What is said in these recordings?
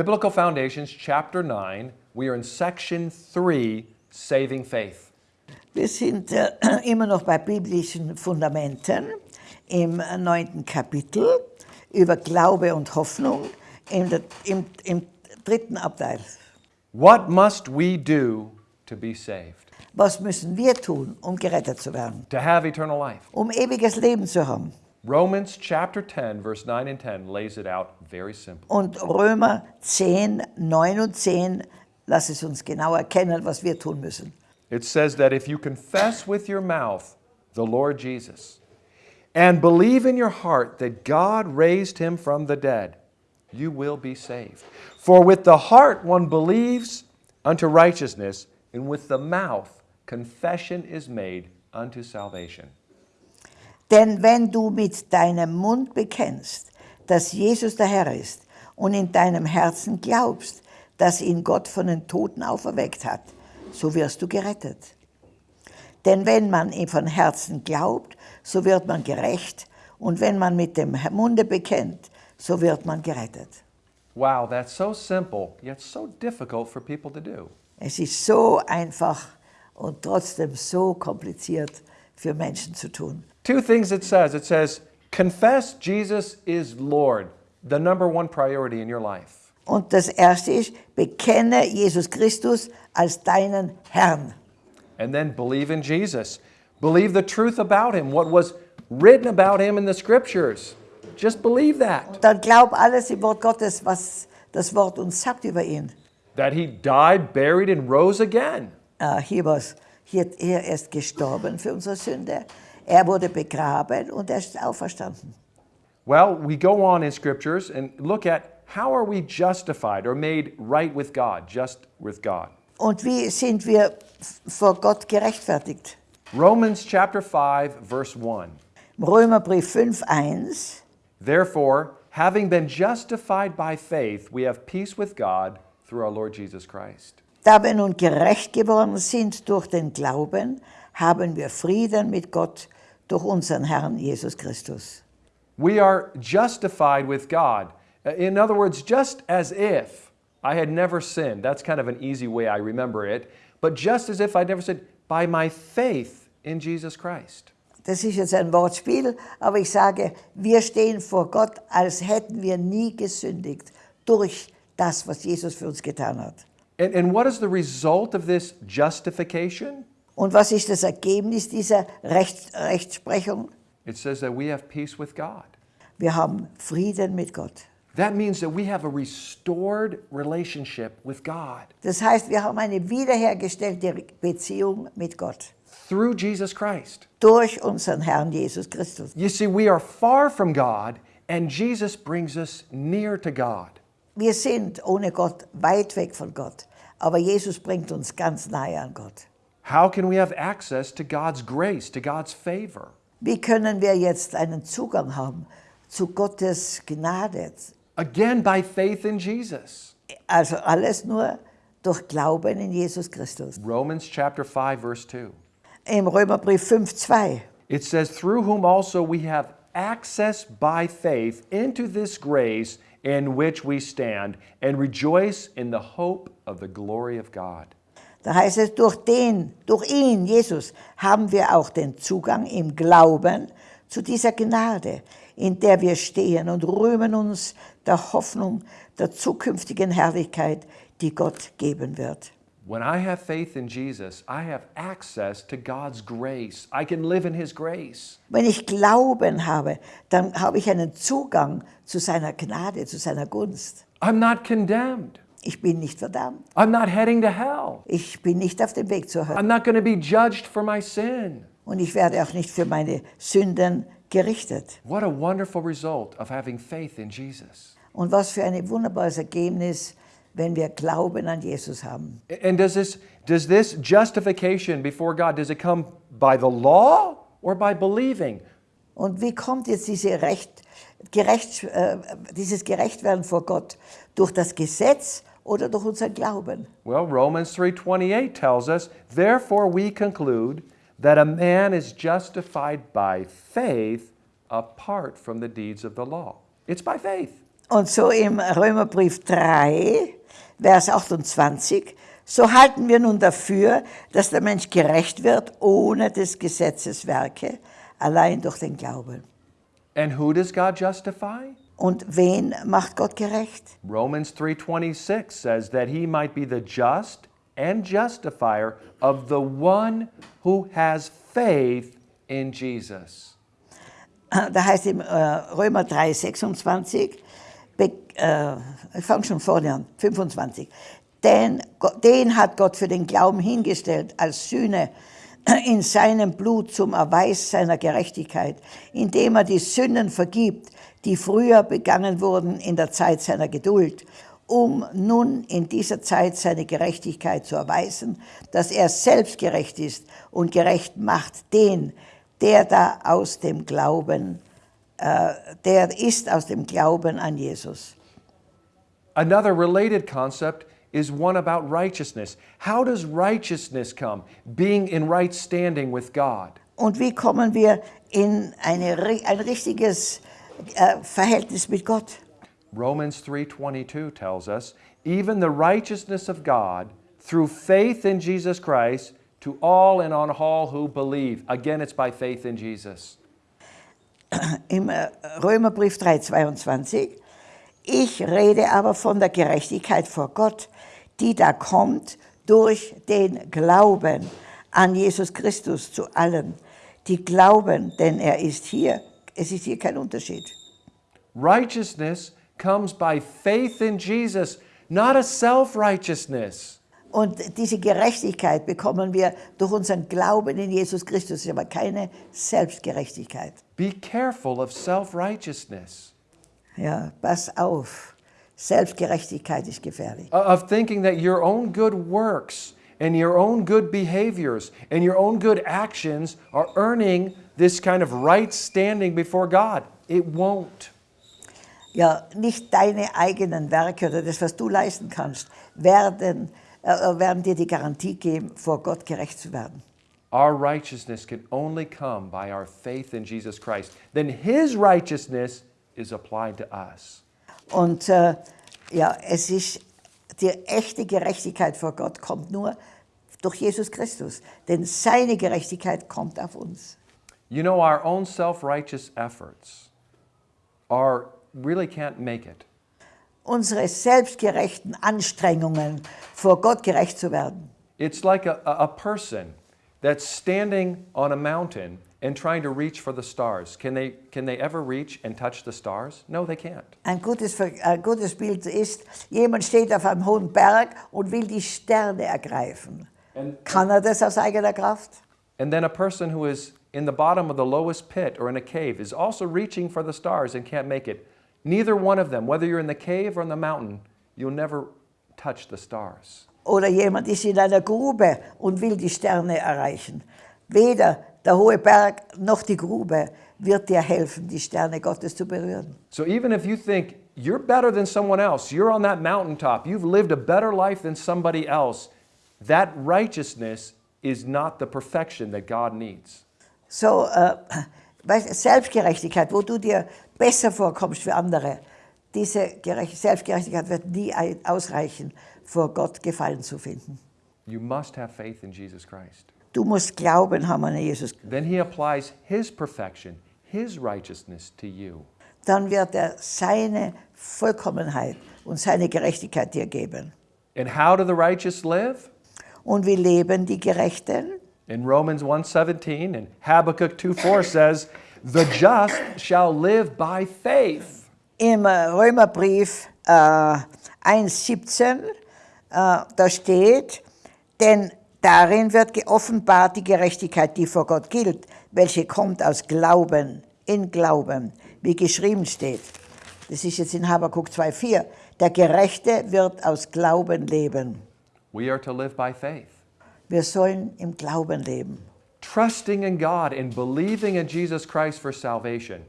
Biblical Foundations, chapter 9. We are in section 3, Saving Faith. Wir sind äh, immer noch bei biblischen Fundamenten im neunten Kapitel über Glaube und Hoffnung im, im, im dritten Abteil. What must we do to be saved? Was müssen wir tun, um gerettet zu werden? To have eternal life? Um ewiges Leben zu haben. Romans chapter 10, verse 9 and 10 lays it out very simple. Und Römer 10, 9 und 10 lass es uns genau erkennen, was wir tun müssen. It says that if you confess with your mouth the Lord Jesus and believe in your heart that God raised him from the dead, you will be saved. For with the heart one believes unto righteousness, and with the mouth confession is made unto salvation. Denn wenn du mit deinem Mund bekennst, dass Jesus der Herr ist und in deinem Herzen glaubst, dass ihn Gott von den Toten auferweckt hat, so wirst du gerettet. Denn wenn man ihm von Herzen glaubt, so wird man gerecht und wenn man mit dem Munde bekennt, so wird man gerettet. Wow, that's so simple, yet so difficult for people to do. Es ist so einfach und trotzdem so kompliziert für Menschen zu tun. Two things it says. It says, confess Jesus is Lord, the number one priority in your life. Und das erste ist, bekenne Jesus Christus als deinen Herrn. And then believe in Jesus. Believe the truth about him, what was written about him in the scriptures. Just believe that. Und dann glaub alles im Wort Gottes, was das Wort uns sagt über ihn. That he died, buried, and rose again. Uh, hier, was, hier, er ist gestorben für unsere Sünde. Er wurde begraben und er ist auferstanden. Well, we go on in scriptures and look at how are we justified or made right with God, just with God. Und wie sind wir vor Gott gerechtfertigt? Romans chapter 5 verse 1. Römerbrief 5, 1. Therefore, having been justified by faith, we have peace with God through our Lord Jesus Christ. Da wir nun gerecht geworden sind durch den Glauben, haben wir Frieden mit Gott durch unseren Herrn Jesus Christus. We are justified with God. Uh, In other words, just as if I had never sinned. That's kind of an easy way I remember it. But just as if I'd never sinned, by my faith in Jesus Christ. Das ist jetzt ein Wortspiel, aber ich sage, wir stehen vor Gott, als hätten wir nie gesündigt durch das, was Jesus für uns getan hat. And, and what is the result of this justification? Und was ist das Ergebnis dieser Recht, Rechtsprechung? It says that we have peace with God. Wir haben Frieden mit Gott. That means that we have a restored relationship with God Das heißt, wir haben eine wiederhergestellte Beziehung mit Gott through Jesus Christ. durch unseren Herrn Jesus Christus. You see, we are far from God, and Jesus brings us near to God. Wir sind ohne Gott weit weg von Gott, aber Jesus bringt uns ganz nahe an Gott. How can we have access to God's grace, to God's favor? Wie können wir jetzt einen Zugang haben zu Gottes Gnade? Again, by faith in Jesus. Also alles nur durch Glauben in Jesus Christus. Romans chapter 5, verse 2. Im Römerbrief 5, 2. It says, Through whom also we have access by faith into this grace in which we stand, and rejoice in the hope of the glory of God. Da heißt es, durch den, durch ihn, Jesus, haben wir auch den Zugang im Glauben zu dieser Gnade, in der wir stehen und rühmen uns der Hoffnung der zukünftigen Herrlichkeit, die Gott geben wird. When I have faith in Jesus, I have access to God's grace. I can live in His grace. Wenn ich Glauben habe, dann habe ich einen Zugang zu seiner Gnade, zu seiner Gunst. I'm not condemned. Ich bin nicht verdammt. I'm not heading to hell. Ich bin nicht auf dem Weg zur Hölle. I'm not going to be judged for my sin. Und ich werde auch nicht für meine Sünden gerichtet. What a wonderful result of having faith in Jesus. Und was für ein wunderbares Ergebnis, wenn wir Glauben an Jesus haben. And does this does this justification before God does it come by the law or by believing? Und wie kommt jetzt diese Recht, gerecht, äh, dieses Gerechtwerden vor Gott? Durch das Gesetz oder durch unseren Glauben? Well, Romans 3:28 tells us, "Therefore we conclude that a man is justified by faith apart from the deeds of the law." It's by faith. Und so im Römerbrief 3, Vers 28, so halten wir nun dafür, dass der Mensch gerecht wird ohne des Gesetzes Werke, allein durch den Glauben. And who does God justify? Und wen macht Gott gerecht? Romans 3:26 says that he might be the just and justifier of the one who has faith in Jesus. Da heißt im äh, Römer 3, 26, be, äh, ich fange schon vorne an, 25. Denn Go- den hat Gott für den Glauben hingestellt als Sühne in seinem Blut zum Erweis seiner Gerechtigkeit, indem er die Sünden vergibt, die früher begangen wurden in der Zeit seiner Geduld, um nun in dieser Zeit seine Gerechtigkeit zu erweisen, dass er selbst gerecht ist und gerecht macht den, der da aus dem Glauben, äh, der ist aus dem Glauben an Jesus. Another related concept is one about righteousness. How does righteousness come? Being in right standing with God. Und wie kommen wir in eine, ein richtiges äh, Verhältnis mit Gott? Romans 3:22 tells us, even the righteousness of God through faith in Jesus Christ to all and on all who believe. Again, it's by faith in Jesus. Im äh, Römerbrief 3,22. Ich rede aber von der Gerechtigkeit vor Gott, die da kommt durch den Glauben an Jesus Christus zu allen, die glauben, denn er ist hier. Es ist hier kein Unterschied. Righteousness comes by faith in Jesus, not a self-righteousness. Und diese Gerechtigkeit bekommen wir durch unseren Glauben in Jesus Christus, aber keine Selbstgerechtigkeit. Be careful of self-righteousness. Ja, pass auf. Selbstgerechtigkeit ist gefährlich. of thinking that your own good works and your own good behaviors and your own good actions are earning this kind of right standing before God. It won't. Ja, nicht deine eigenen Werke oder das, was du leisten kannst, werden, äh, werden dir die Garantie geben, vor Gott gerecht zu werden. Our righteousness can only come by our faith in Jesus Christ. Then His righteousness is applied to us. Und äh, ja, es ist, die echte Gerechtigkeit vor Gott kommt nur durch Jesus Christus, denn seine Gerechtigkeit kommt auf uns. You know, our own self righteous efforts are really can't make it. Unsere selbstgerechten Anstrengungen, vor Gott gerecht zu werden, It's like a a person that's standing on a mountain and trying to reach for the stars. Can they, can they ever reach and touch the stars? No, they can't. Ein gutes, ein gutes Bild ist, jemand steht auf einem hohen Berg und will die Sterne ergreifen. And, Kann er das aus eigener Kraft? and then a person who is in the bottom of the lowest pit or in a cave is also reaching for the stars and can't make it. Neither one of them, whether you're in the cave or in the mountain, you'll never touch the stars. Oder jemand ist in einer Grube und will die Sterne erreichen. Weder der hohe Berg noch die Grube wird dir helfen, die Sterne Gottes zu berühren. So even if you think you're better than someone else, you're on that mountaintop, you've lived a better life than somebody else, that righteousness is not the perfection that God needs. So, du, Selbstgerechtigkeit, wo du dir besser vorkommst für andere, diese Gerecht Selbstgerechtigkeit wird nie ausreichen, vor Gott Gefallen zu finden. You must have faith in Jesus Christ. Du musst Glauben haben an Jesus. Then he applies his perfection, his righteousness to you. Dann wird er seine Vollkommenheit und seine Gerechtigkeit dir geben. And how do the righteous live? Und wie leben die Gerechten? In Romans 1:17 and Habakkuk 2:4 says, "The just shall live by faith." Im Römerbrief äh, 1,17, äh, da steht, denn darin wird geoffenbart die Gerechtigkeit, die vor Gott gilt, welche kommt aus Glauben, in Glauben, wie geschrieben steht. Das ist jetzt in Habakkuk 2,4. Der Gerechte wird aus Glauben leben. We are to live by faith, Wir sollen im Glauben leben. trusting in God and believing in Jesus Christ for salvation.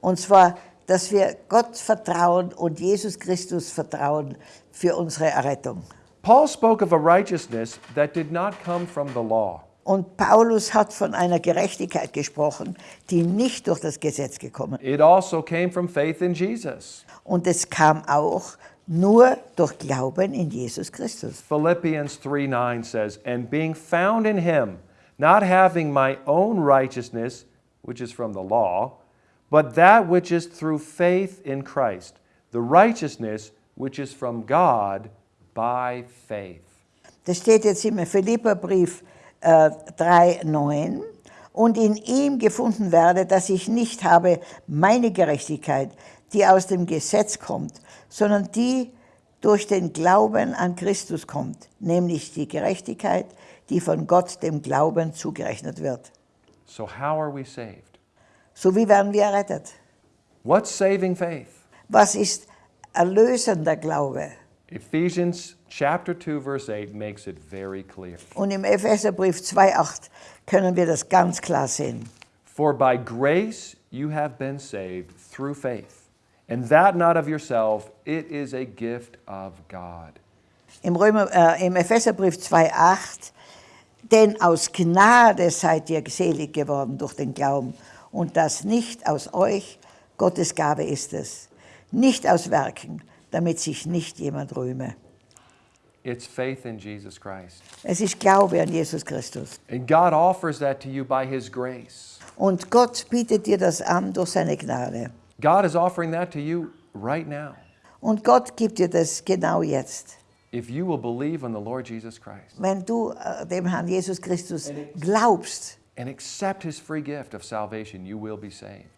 Und zwar, dass wir Gott vertrauen und Jesus Christus vertrauen für unsere Errettung. Paul spoke of a righteousness that did not come from the law. Und Paulus hat von einer Gerechtigkeit gesprochen, die nicht durch das Gesetz gekommen. It also came from faith in Jesus. Und es kam auch nur durch Glauben in Jesus Christus. Philippians 3 9 says, And being found in him, not having my own righteousness, which is from the law, but that which is through faith in Christ, the righteousness which is from God by faith. Das steht jetzt im Philipperbrief äh, 3,9. Und in ihm gefunden werde, dass ich nicht habe meine Gerechtigkeit, die aus dem Gesetz kommt, sondern die durch den Glauben an Christus kommt, nämlich die Gerechtigkeit, die von Gott dem Glauben zugerechnet wird. So, how are we saved? So wie werden wir errettet? What's saving faith? Was ist erlösender Glaube? Ephesians chapter 2 verse 8 makes it very clear. Und im Epheserbrief 2,8 können wir das ganz klar sehen. For by grace you have been saved through faith, and that not of yourself, it is a gift of God. Im, Römer, äh, im Epheserbrief 2,8 Denn aus Gnade seid ihr selig geworden durch den Glauben und das nicht aus euch, Gottes Gabe ist es, nicht aus Werken, damit sich nicht jemand rühme. It's faith in Jesus Christ. Es ist Glaube an Jesus Christus. And God offers that to you by His grace. Und Gott bietet dir das an durch seine Gnade. God is offering that to you right now. Und Gott gibt dir das genau jetzt. If you will believe on the Lord Jesus Christ Wenn du äh, dem Herrn Jesus Christus glaubst and accept His free gift of salvation, you will be saved.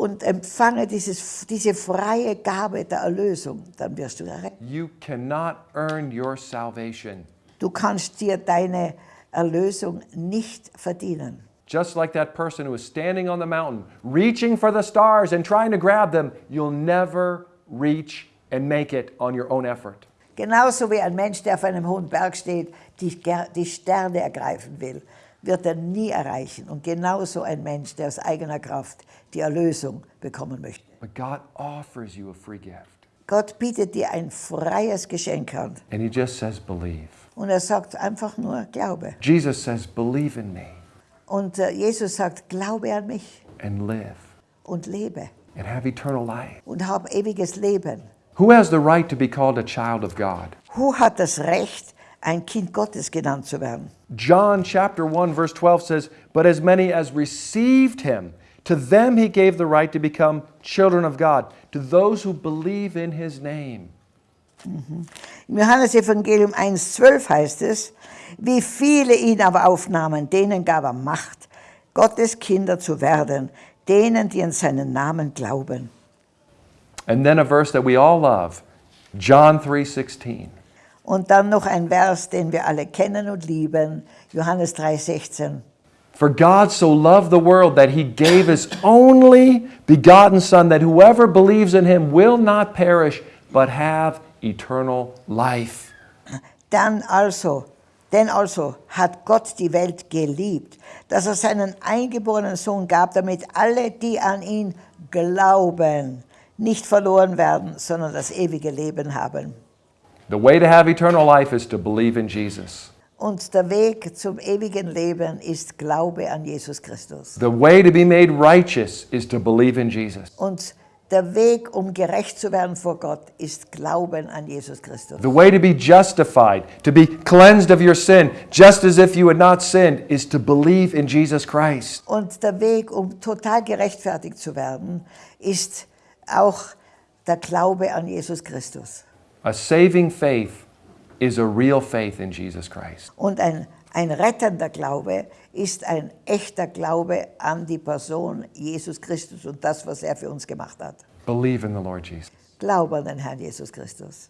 Und empfange dieses, diese freie Gabe der Erlösung, dann wirst du errettet. You cannot earn your salvation. Du kannst dir deine Erlösung nicht verdienen. Just like that person who is standing on the mountain, reaching for the stars and trying to grab them, you'll never reach and make it on your own effort. Genauso wie ein Mensch, der auf einem hohen Berg steht, die, die Sterne ergreifen will, wird er nie erreichen. Und genauso ein Mensch, der aus eigener Kraft die Erlösung bekommen möchte. But God offers you a free gift. Gott bietet dir ein freies Geschenk an. And He just says, believe. Und er sagt einfach nur, glaube. Jesus says, believe in me Und äh, Jesus sagt, glaube an mich and live und lebe and have eternal life. und hab ewiges Leben. Who has the right to be called a child of God? Who hat das Recht, ein Kind Gottes genannt zu werden? John chapter 1 verse 12 says, "But as many as received him, to them he gave the right to become children of God, to those who believe in his name." Im Johannesevangelium 1,12 heißt es, wie viele ihn aber aufnahmen, denen gab er Macht, Gottes Kinder zu werden, denen, die an seinen Namen glauben. And then a verse that we all love, John 3:16. Und dann noch ein Vers, den wir alle kennen und lieben, Johannes 3,16. For God so loved the world that he gave his only begotten Son, that whoever believes in him will not perish, but have eternal life. Dann also, denn also hat Gott die Welt geliebt, dass er seinen eingeborenen Sohn gab, damit alle, die an ihn glauben, nicht verloren werden, sondern das ewige Leben haben. The way to have eternal life is to believe in Jesus. Und der Weg zum ewigen Leben ist Glaube an Jesus Christus. The way to be made righteous is to believe in Jesus. Und der Weg, um gerecht zu werden vor Gott, ist Glauben an Jesus Christus. The way to be justified, to be cleansed of your sin, just as if you had not sinned, is to believe in Jesus Christ. Und der Weg, um total gerechtfertigt zu werden, ist auch der Glaube an Jesus Christus. A saving faith is a real faith in Jesus Christ. Und ein, ein rettender Glaube ist ein echter Glaube an die Person Jesus Christus und das, was er für uns gemacht hat. Believe in the Lord Jesus. Glaube an den Herrn Jesus Christus.